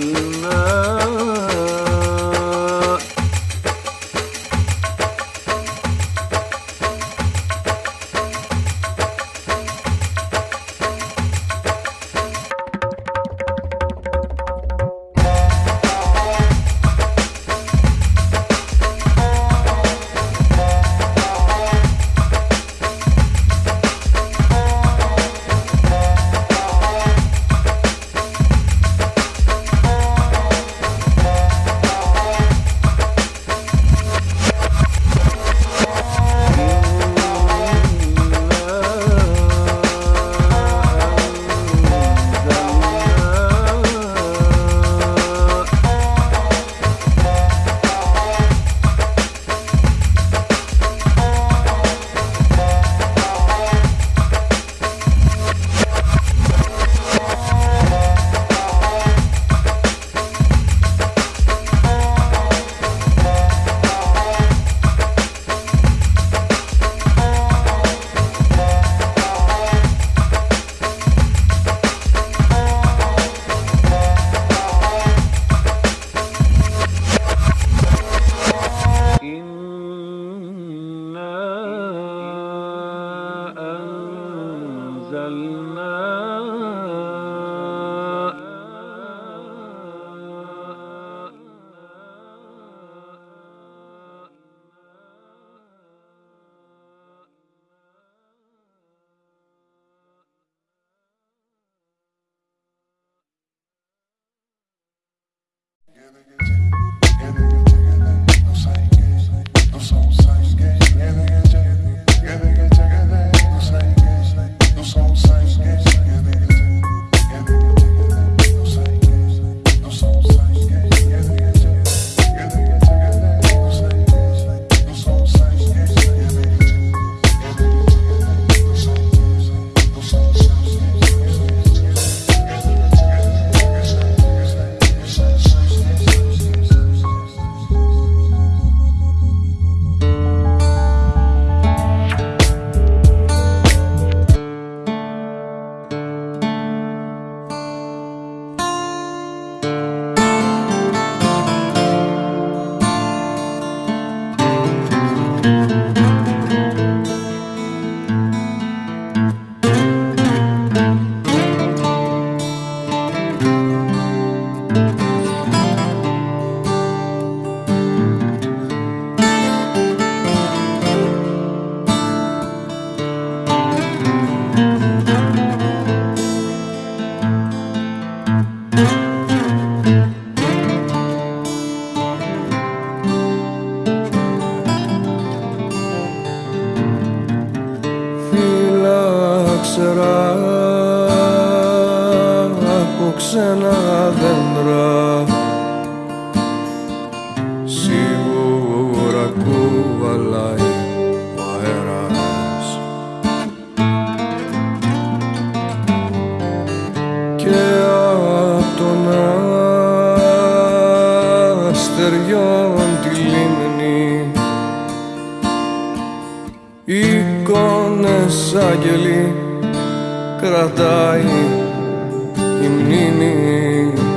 one Και απ' τον αστεριόν τη λίμνη εικόνες άγγελοι κρατάει η μνήμη.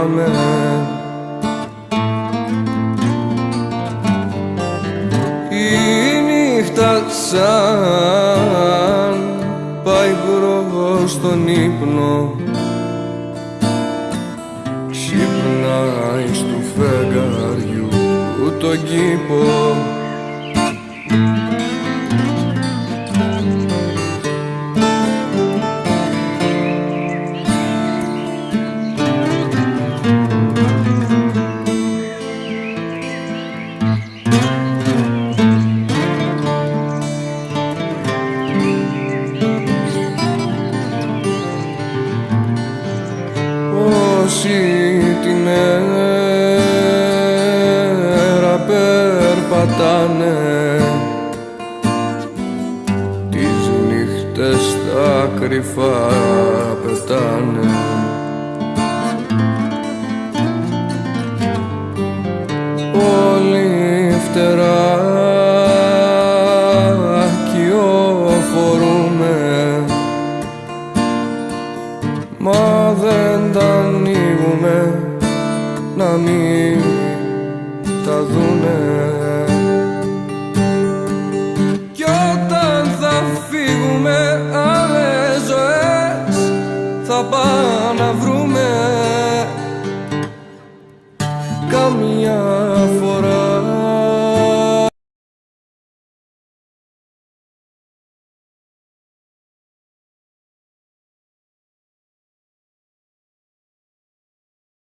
θυμάμαι Η νύχτα σαν πάει στον ύπνο Ξυπνάει του φεγγαριού τον κήπο. Cabana.